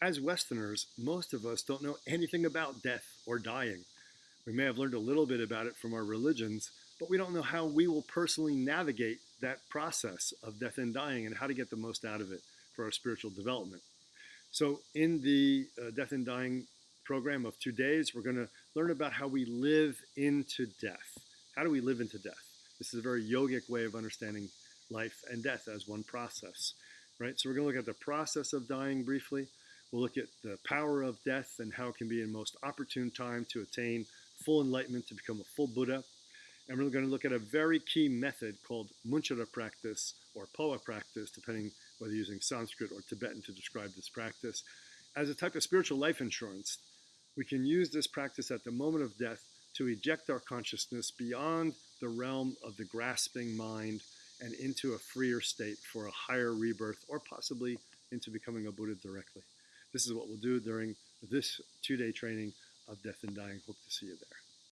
As Westerners, most of us don't know anything about death or dying. We may have learned a little bit about it from our religions, but we don't know how we will personally navigate that process of death and dying and how to get the most out of it for our spiritual development. So, in the uh, death and dying program of two days, we're going to learn about how we live into death. How do we live into death? This is a very yogic way of understanding life and death as one process, right? So, we're going to look at the process of dying briefly. We'll look at the power of death and how it can be a most opportune time to attain full enlightenment, to become a full Buddha. And we're going to look at a very key method called Munchara practice or Phowa practice, depending whether using Sanskrit or Tibetan to describe this practice. As a type of spiritual life insurance, we can use this practice at the moment of death to eject our consciousness beyond the realm of the grasping mind and into a freer state for a higher rebirth or possibly into becoming a Buddha directly. This is what we'll do during this two day training of death and dying. Hope to see you there.